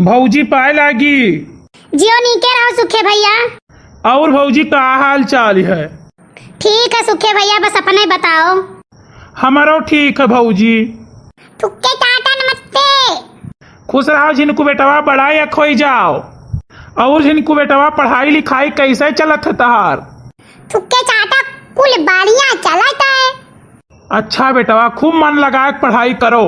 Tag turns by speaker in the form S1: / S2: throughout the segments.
S1: भौजी पाए लागी।
S2: जियो नीके रहो सुखे भैया।
S1: और भौजी का हाल चाल है?
S2: ठीक है सुखे भैया बस अपना बताओ।
S1: हमारो ठीक है भौजी।
S2: थुक्के टाटा नमस्ते।
S1: खुश रहो जिनको बेटवा या खोई जाओ। और जिनको बेटवा पढ़ाई लिखाई कैसे चलत है तहार?
S2: थुक्के चाटा कुल बढ़िया चलता है।
S1: अच्छा बेटवा खूब मन लगा के पढ़ाई करो।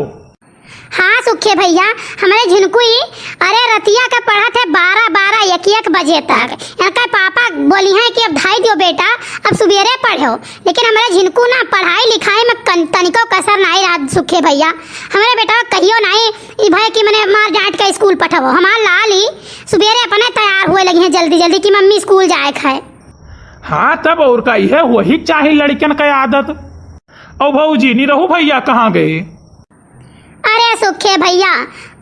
S2: हाँ सुखे भैया। हमारे झिनकुई, अरे रतिया का पढ़ा थे बारह बारह, एक एक बजे तक। इनका पापा बोली है कि अब ढाई दियो बेटा, अब सुबेरे पढ़ो। लेकिन हमारे झिनकू ना, पढ़ाई लिखाई में तनिको कसर नहीं रहा सुखे भैया। हमारे बेटा कहियो नहीं भाई कि मैंने मार डांट के स्कूल पठाओ हमार लाल ही सुबेरे अपने तैयार हुए लगी हैं जल्दी जल्दी कि मम्मी स्कूल जाए खाए।
S1: हाँ तब और का यह वही चाहे लड़कन का आदत। और भौजी निरहू भैया कहाँ गए?
S2: अरे सुखे भैया।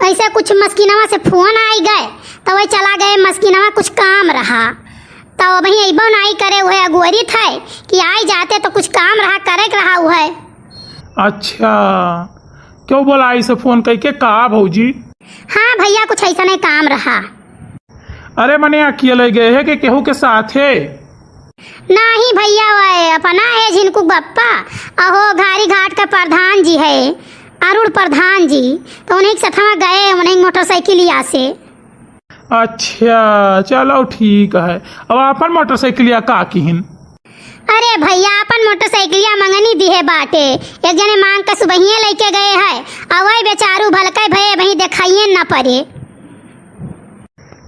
S2: ऐसे कुछ मस्किनवा से फ़ोन आई गए तो वही चला गए मस्किनवा कुछ काम रहा। तो वही अबो नहीं करे हुए अगुवरी थे कि आई जाते तो कुछ काम रहा करे के रहा हुआ है
S1: अच्छा क्यों बोला इसे फ़ोन करके कहा भौजी?
S2: हाँ भैया कुछ ऐसा नहीं काम रहा।
S1: अरे मने अकेले गए है कि केहू के साथ है?
S2: नहीं भैया वह अपना है जिनको बप्पा। अहो घारी घाट का प्रधान जी है। अरुण प्रधान जी तो उन्हीं के साथ गए उन्हीं मोटरसाइकिलिया से।
S1: अच्छा चलो ठीक है। अब अपन मोटरसाइकिल का किहिन?
S2: अरे भैया अपन मोटरसाइकिलिया मंगनी दी है बाटे। एक जने मांग के सुबहिए लेके गए है अब वही बेचारू भलके भये भई देखाइए न पड़े।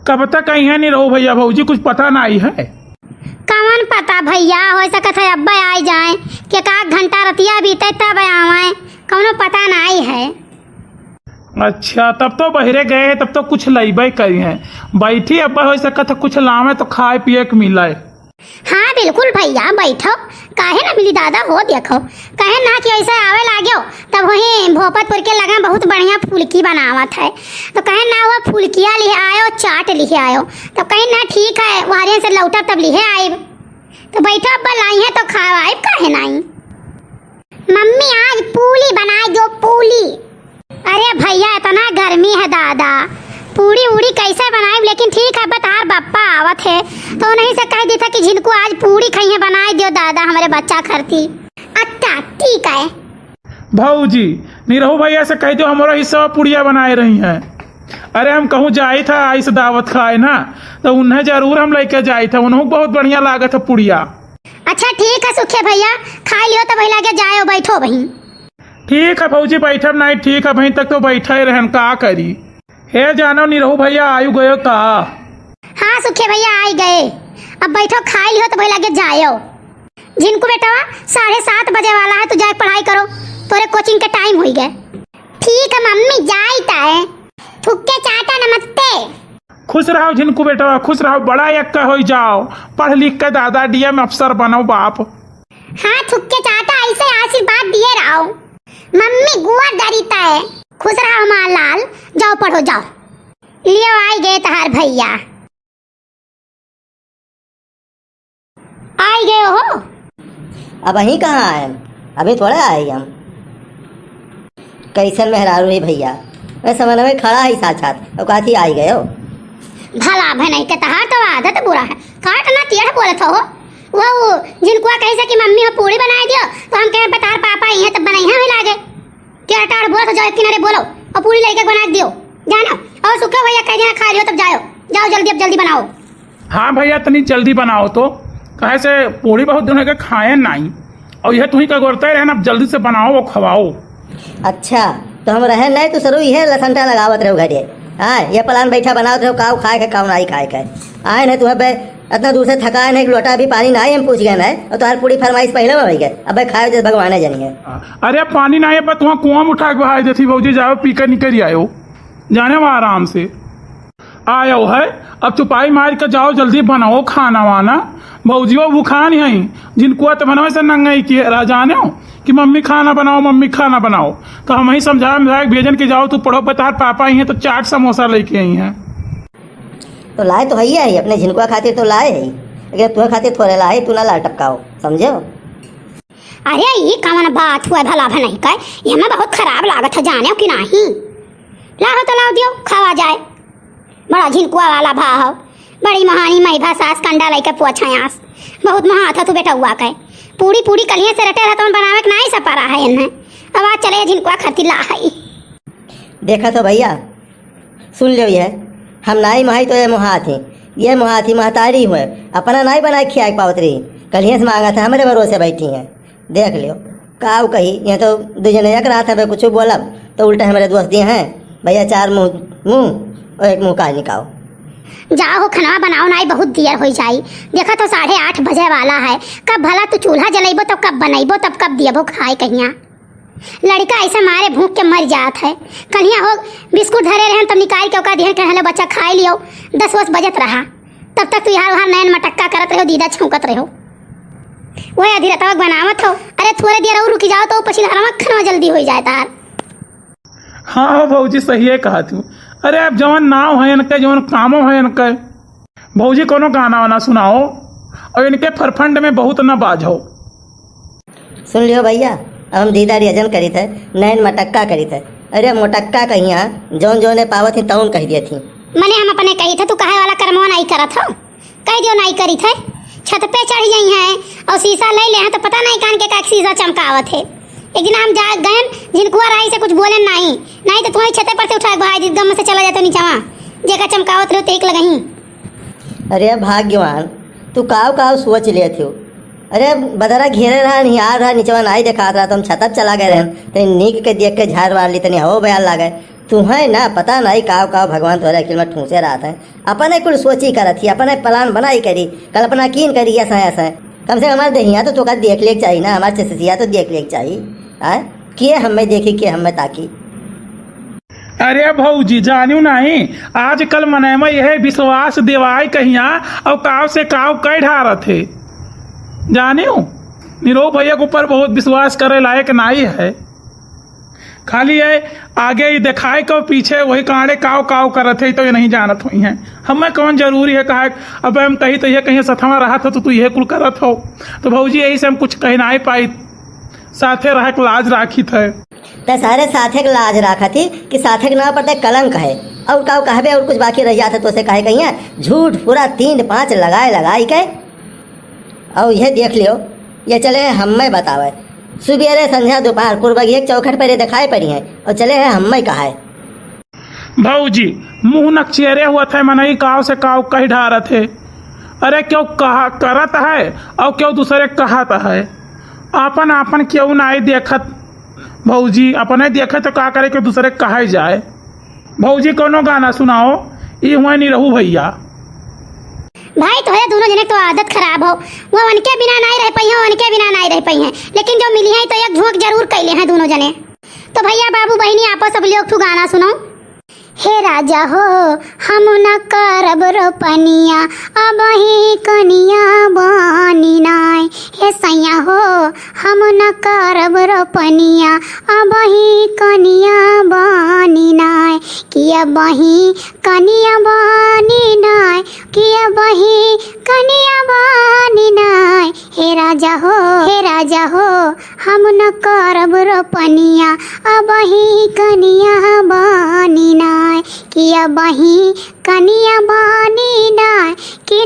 S1: कब तक यहाँ नहीं रहो भैया भौजी कुछ पता ना आई है?
S2: कौन पता भैया हो सकत है अब्बा आई जाए कि का घंटा रतिया बीते आवे कौनो पता नहीं है।
S1: अच्छा तब तो बहरे गए हैं तब तो कुछ लईबे करी हैं। बैठी अब हो सकत है कुछ लावे तो खाए पिए के मिले।
S2: हाँ बिल्कुल भैया बैठो। काहे ना मिली दादा हो देखो। कहे ना कि ऐसे आवे लाग्यो तब वही भोपतपुर के लगा बहुत बढ़िया फुलकी बनावत है। तो कहे ना वो फुलकिया लिए आयो चाट लिए आयो। तो कहे ना ठीक है वहारे से लौटा तब लिए आए तो बैठो अब्बा लाई है तो खाए काहे नहीं मम्मी, आज पूली बनाई दो पूली। अरे भैया, इतना गर्मी है, दादा। पूरी उड़ी कैसे बनाए लेकिन ठीक है बतार बप्पा आवत है। तो नहीं से कह दी था कि जिनको आज पूरी खाइए बनाए दियो, दादा, हमारे बच्चा खरती अच्छा ठीक है।
S1: भौजी निरहू भैया से कह दो हमारा हिस्सा पुड़िया बनाए रही है। अरे, हम कहूँ जाए था, आइस दावत खाए ना तो उन्हें ज़रूर हम लेके जाई थे। उन्हें बहुत बढ़िया लागत है पुड़िया।
S2: अच्छा ठीक है सुखे भैया। खा लियो तो भैया के जाओ बैठो बहन।
S1: ठीक है भौजी बैठब नहीं। ठीक है वहीं तक तो बैठे रहन का करी? हे जानो निरहू भैया आयु गयो का?
S2: हाँ सुखे भैया आई गए। अब बैठो खा लियो तो भैया के जाओ जिनको बेटा साढ़े सात बजे वाला है तो जाए पढ़ाई करो। तोरे कोचिंग के टाइम हो गए। ठीक है मम्मी जाई है। थुक्के चाटा नमस्ते।
S1: खुश रहो जिनको बेटा खुश रहो बड़ा एक हो जाओ। पढ़ लिख के दादा डीएम अफसर बनो बाप।
S2: हाँ थुक्के चाटा ऐसे आशीर्वाद दिए रहो। मम्मी गुआ डरीता है। खुश रहो हमारा लाल जाओ पढ़ो जाओ। लियो आई गए तहार भैया। आई गए हो?
S3: अब वहीं कहाँ आए अभी थोड़ा आए हम। कैसन मेहरारू है भैया। मैं समझ में खड़ा ही साक्षात और काथी आई गए हो?
S2: भला भनई के तहार तो आदत बुरा है। काट ना टेढ़ बोलत हो। वो जिनको कहे कि मम्मी हो पूरी बनाए दियो तो हम कहे बतार पापा ये तो बनैया ही लागे टेढ़ टाढ़ बोलत हो जाओ किनारे बोलो और पूरी लेके बना दियो। जाना। और सुखा भैया कह दिया खा लियो तब जाओ। जाओ जल्दी अब जल्दी बनाओ।
S1: हाँ भैया तनी जल्दी बनाओ तो। कहे से पूरी बहुत दिन के खाए नहीं। और यह तुम्ही का गोरते रहना अब जल्दी से बनाओ और खवाओ।
S3: अच्छा तो हम रहे नहीं तो सरू यह लसंटा लगावत रहो घरे हाँ ये प्लान बैठा बनाओ तो काव खाए के काव नहीं खाए के आए नहीं तुम्हें इतना दूर से थका नहीं, लोटा भी पानी ना हम पूछ गए ना और तुम्हारी पूरी फरमाइश पहले में गए अब खाए जैसे भगवान जानिए
S1: अरे पानी ना है तुम कुआँ उठा के बहाई देती भाजी जाओ, पीकर निकल आयो जाने वहाँ आराम से। आयो है। अब चुपाई मार के जाओ जल्दी बनाओ खाना वाना। भौजियो भूखा नहीं है जिनको तो बनवे से नंगाई की जाने हो कि मम्मी खाना बनाओ मम्मी खाना बनाओ। तो हम ही समझा मिला भेजन के जाओ तू पढ़ो बता पापा ही हैं तो चाट समोसा लेके आई हैं।
S3: तो लाए तो है ही अपने झिनकुआ खातिर तो लाए ही। लेकिन तुम्हें खातिर थोड़े लाए तू ना ला टपकाओ समझो
S2: अरे ये कौन बात हुआ भला भनई का ये में बहुत खराब लागत है जाने हो कि नहीं? लाओ तो लाओ दियो खावा जाए। बड़ा झिनकुआ वाला भाव। हो बड़ी महानी मैभा सास कंडा लैके पोछा आस बहुत महा था तू बेटा हुआ कहे पूरी पूरी कलिए से रटे रहता बनावे के नहीं सपा रहा है इन्हें। अब आज चले झिनकुआ खती ला है
S3: देखा तो भैया, सुन लो ये। हम नाई महाई तो ये मुहा थी ये मुहा थी महतारी हुए। अपना नाई बनाए खिया पावत रही कलिए से मांगा था, हमारे भरोसे बैठी हैं। देख लियो। काव कही ये तो दो एक रात है कुछ बोलब तो उल्टा हमारे दोस्त दिए हैं। भैया चार मुँह, मुँह। और एक मुँह का निकाओ
S2: जाओ खाना बनाओ नाई बहुत देर हो जाई। देखा तो साढ़े आठ बजे वाला है। कब भला तू चूल्हा जलेबो तब कब बनैबो तब कब दियबो खाए कहिया। लड़का ऐसे मारे भूख के मर जात है। कन्हिया हो बिस्कुट धरे रहे तब निकाल के ओका दिहन कहले बच्चा खाए लियो। दस वस बजत रहा। तब तक तू यहाँ वहाँ नैन मटक्का करत रहो दीदा छौकत रहो। वही अधीरा तक बनावत हो। अरे थोड़े देर और रुकी जाओ तो पछिला खाना जल्दी हो जाए तार।
S1: हाँ हो भौजी सही है कहा तू। अरे अब जवन नाव है इनके जवन कामो है इनके भौजी कोनो गाना वाना सुनाओ और इनके फरफंड में बहुत न बाजो
S3: सुन लियो भैया अब हम दीदा रियजन करी थे नैन मटक्का करी थे अरे मोटक्का कहिया जौन जौन ने पावत थी तौन कह दिए थी।
S2: मने हम अपने कही थे तू कहे वाला कर्मवा नहीं करत हो? कह दियो नहीं करी थे छत पे चढ़ गई हैं और शीशा ले ले हैं तो पता नहीं कान के का शीशा चमकावत है। एक दिन हम जा गए जिनकुआ राई से कुछ बोले नहीं। नहीं तो तुम्हारी छते पर से उठा भाई गम से चला जाते नीचावा जेका चमकावत रहो तेक लगही।
S3: अरे भाग्यवान, तू काव काव सोच लिए थी अरे बदरा घेरे रहा, नहीं आ रहा, नीचे आई देखा रहा तो हम छतप चला गए रहन। तनी नीक के देख के झाड़ मार ली, तनी हवो बयान लागे। तुम्हें ना, पता नहीं काव काव भगवान तोहरे अखिल में ठूसे रहा था। अपने कुल सोची करत थी, अपने प्लान बनाई करी कल्पना कीन करी, ऐसा ऐसा। कम से कम हमारे दहिया तो तोका देख ले चाहिए ना, हमारे चसिया तो देख ले चाहिए। आय किए हमें देखी, किए हमें ताकी।
S1: अरे भौजी जानू नहीं। आजकल मने में यह विश्वास देवाय कहिया, और काव से काव कह ढारत थे जानियो? निरो भैया के ऊपर बहुत विश्वास करे लायक नहीं है। खाली है, आगे ही दिखाए को पीछे वही कांडे काव काव करत है तो ये नहीं जानत हुई हैं। हमें कौन ज़रूरी है कहा, अब हम कही तो ये कहीं सथवा रहा था तो तू ये कुल करत हो। तो भाजी, यही से हम कुछ कह नहीं पाई। साथे रह लाज राखी थे
S3: तो सारे साथे के लाज रखा थी कि साथे के नाम पर कलंक है और काव कहबे और कुछ बाकी रह जाता तो उसे कहे कहिए झूठ पूरा तीन पाँच लगाए लगाई के और यह देख लियो ये चले हमें बतावे। सुबेरे संध्या दोपहर कुर्बगी एक चौखट पर दिखाई पड़ी है और चले हैं हमें कहा है
S1: भौजी मुँह नक्चेरे हुआ थे मनई काव से काव कह ढारा थे अरे क्यों कहा करत है और क्यों दूसरे कहत है? अपन अपन क्यों नहीं देखत? भौजी, अपने देखे तो का करे कि दूसरे कहे जाए? भौजी, कोनो गाना सुनाओ? ये हुआ नहीं रहू भैया।
S2: भाई तो है, दोनों जने तो आदत खराब हो। वो उनके बिना नहीं रह पाई हैं उनके बिना नहीं रह पाई हैं। लेकिन जो मिली है तो एक झोंक ज़रूर कैले हैं दोनों जने। तो भैया, बाबू बहनी आपस सब लोग तू गाना सुनो हे राजा हो, हम न करब रोपनिया, अब ही कनिया बनी हम न करब रोपनिया अब ही कनिया बनी नाय। किया बही कनिया बनी नाय किया बही कनिया बनी नाय। हे राजा हो, हे राजा हो, हम न करब रोपनिया अब ही कनिया बनी नाय। किया बही कनिया बनी नाय, कि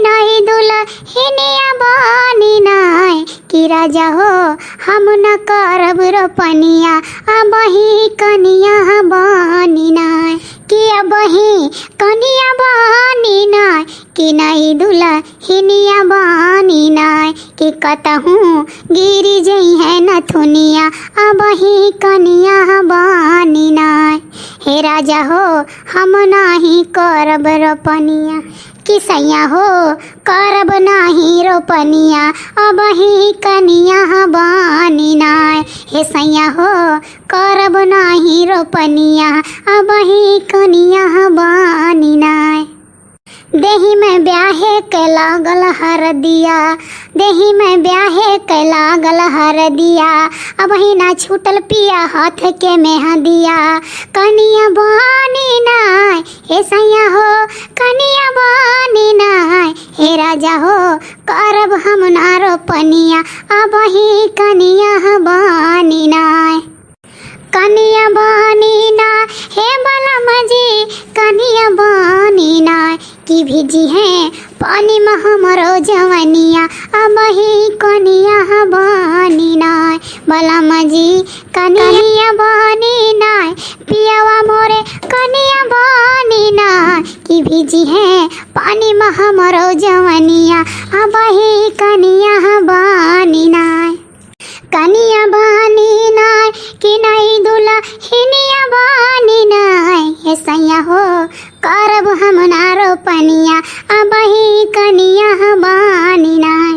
S2: कि राजा हो, हम न करब रोपनिया अब ही कनिया बनी नाय, कि अब ही कनिया बनी नाय, कि नहीं दुल्हनिया बनी नाय, कि कतहूँ गिरी जई है नथुनिया अब ही कनिया बनी नाय। हे राजा हो, हम नाही करब रोपनिया कि सैया हो, करब नाही रोपनिया, अब ही कनिया बनी नाय। हे सैया हो, करब नाही रोपनिया, अब ही कनिया बानी नाय। देही में ब्याहे के लागल हर दिया, देही में ब्याहे के लागल हर दिया, अब ही ना छूटल पिया हाथ के मेहा दिया कनिया बानी नाय, हे राजा हो करब हम ना रोपनिया अब ही कनिया बानी नाय। कनिया बानी ना हे बलम जी कनिया बानी ना पानी में हमरो जवनिया, अब ही कनिया बनी नाय। बलम जी कनिया बनी नाय, पियावा मोरे कनिया बनी नाय। कि भीजी है पानी में हमरो जवनिया अब ही कनिया बनी नाय। कनिया बानी नाय, कि नहीं दुला हिनिया बानी नाय। हे सैया हो, करब हम नारो पनिया अब ही कनिया बानी नाय।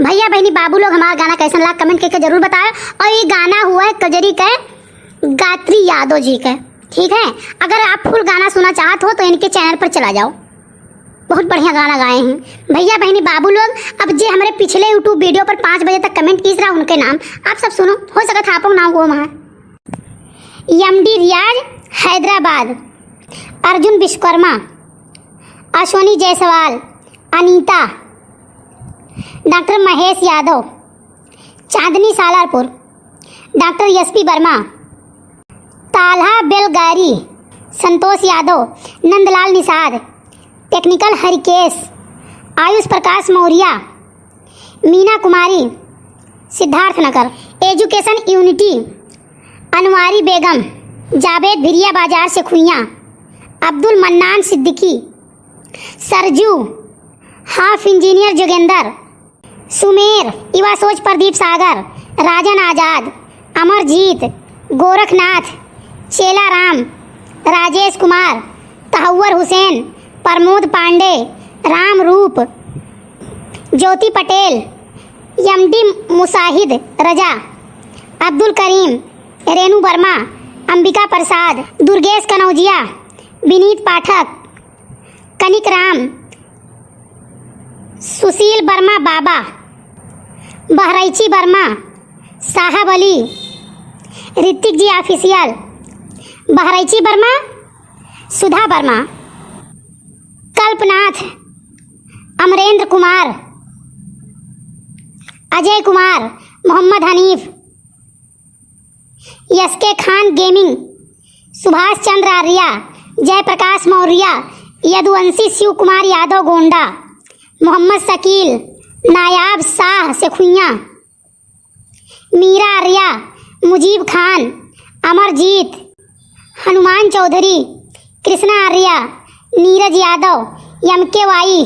S2: भैया बहनी, बाबू लोग हमारा गाना कैसा लगा, कमेंट करके ज़रूर बताएँ। और ये गाना हुआ है कजरी के गात्री यादव जी के, ठीक है? अगर आप फुल गाना सुनना चाहते हो तो इनके चैनल पर चला जाओ। बहुत बढ़िया गाना गाए हैं। भैया बहनी, बाबू लोग, अब जे हमारे पिछले यूट्यूब वीडियो पर पाँच बजे तक कमेंट कीस रहा उनके नाम, आप सब सुनो। हो सका था आप नाम वो वहाँ MD Riyaz, Hyderabad. Arjun Vishwakarma, Ashwani Jaiswal, Anita. Doctor Mahesh Yadav, Chandni Salarpur. Doctor S P Verma. Talha Belgari, Santosh Yadav, Nandlal Nishad. Technical Harikesh Ayush Prakash Maurya. Meena Kumari. Siddharth Nagar. Education unity. Anwari Begum. Javed Bhiriya Bazar से Khuiyan. Abdul Mannan Siddiqui. Sarju. Half engineer Jogender. Sumer. Yuva Soch Pradeep सागर। राजन आज़ाद। अमरजीत। गोरखनाथ। चेला Ram Rajesh Kumar. तहवर Hussain. Pramod Pandey, Ram Roop, Jyoti Patel MD Musahid, Raza, Abdul Karim, Renu Verma, Ambika Prasad, Durgesh Kanaujia, Vineet Pathak, Kanik Ram, Sushil Verma Baba, Bahraichi Verma, Sahab Ali, Hrithik ji official, Bahraichi Verma, Sudha Verma. Kalpnath, Amarendra Kumar, Ajay Kumar, Mohammad Hanif S K Khan gaming, Subhash Chandra Arya, Jayprakash Maurya, Yaduvanshi Shiv Kumar Yadav Gonda, Mohammad Shakeel, Nayab Shah Sekhuiya, Meera Arya, Mujeeb Khan, Amarjeet, Hanuman Chaudhary, Krishna Arya Neeraj Yadav M K Y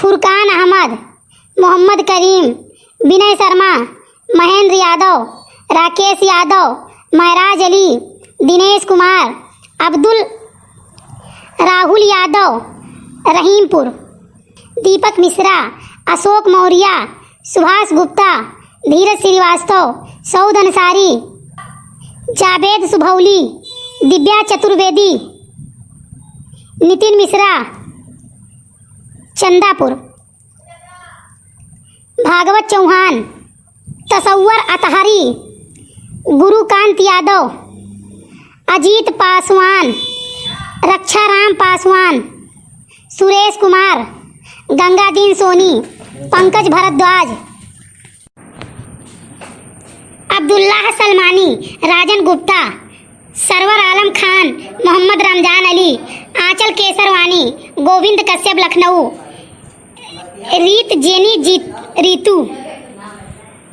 S2: Furqan Ahmad, Mohammad Karim, Vinay Sharma, Mahendra Yadav, Rakesh Yadav, Maharaj Ali, Dinesh Kumar, Abdul, Rahul Yadav, Rahimpur, Deepak Mishra, Ashok Maurya, Subhash Gupta, Dheeraj Srivastava, Saud Ansari, Javed Subhauli Divya Chaturvedi, Nitin Mishra, Chandapur. Bhagwat Chauhan, Tasavvar Athari, Gurukant Yadav, Ajit Paswan, Rakshram Paswan, Suresh Kumar, Gangadeen Soni, Pankaj Bhardwaj. Abdullah Salmani, Rajan Gupta. Sarwar Alam Khan, Mohammad Ramzan Ali, Anchal Kesarwani, Govind Kashyap Lucknow, Reet Jenny Jeet, Ritu.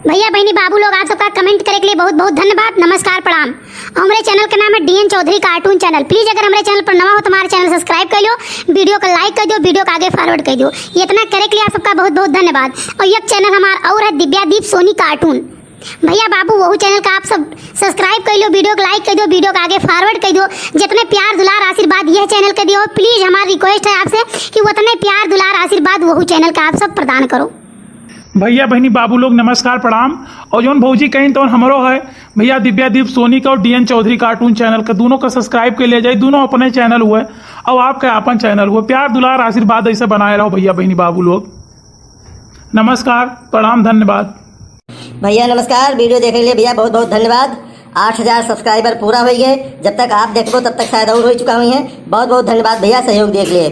S2: भैया, बहनी, बाबू लोग आप सबका comment करे के लिए बहुत बहुत धन्यवाद। नमस्कार, प्रणाम। हमारे चैनल का नाम है DN Chaudhary cartoon channel. Please, अगर हमारे चैनल पर नवा हो तो हमारे चैनल सब्सक्राइब कर लो वीडियो को लाइक कर दो वीडियो को आगे फॉरवर्ड कर दो इतना करे के लिए आप सबका बहुत बहुत धन्यवाद। और यह चैनल हमारा और है दिव्यादीप सोनी कार्टून। भैया बाबू, वही चैनल का आप सब सब्सक्राइब कर लो, वीडियो को लाइक कर दो, वीडियो को आगे फॉरवर्ड कर दो। जितने प्यार, दुलार, आशीर्वाद यह चैनल का दियो प्लीज़ हमारी रिक्वेस्ट है आपसे कि उतने प्यार, दुलार, आशीर्वाद वही चैनल का आप सब प्रदान करो।
S1: भैया, बहनी, बाबू लोग, नमस्कार, प्रणाम। और जौन भौजी, कहीं तो हमरो है। भैया दिव्यादीप सोनी का और डीएन चौधरी कार्टून चैनल का दोनों का सब्सक्राइब के लिए जाए। दोनों अपने चैनल हुए, और आपका अपन चैनल हुए। प्यार, दुलार, आशीर्वाद ऐसे बनाए रहो, भैया, बहनी, बाबू लोग। नमस्कार, प्रणाम, धन्यवाद।
S3: भैया, नमस्कार। वीडियो देखने के लिए भैया, बहुत बहुत धन्यवाद। आठ हज़ार सब्सक्राइबर पूरा हो। गए जब तक आप देखो तब तक शायद और हो चुका हुई है। बहुत बहुत धन्यवाद भैया, सहयोग देख लिए।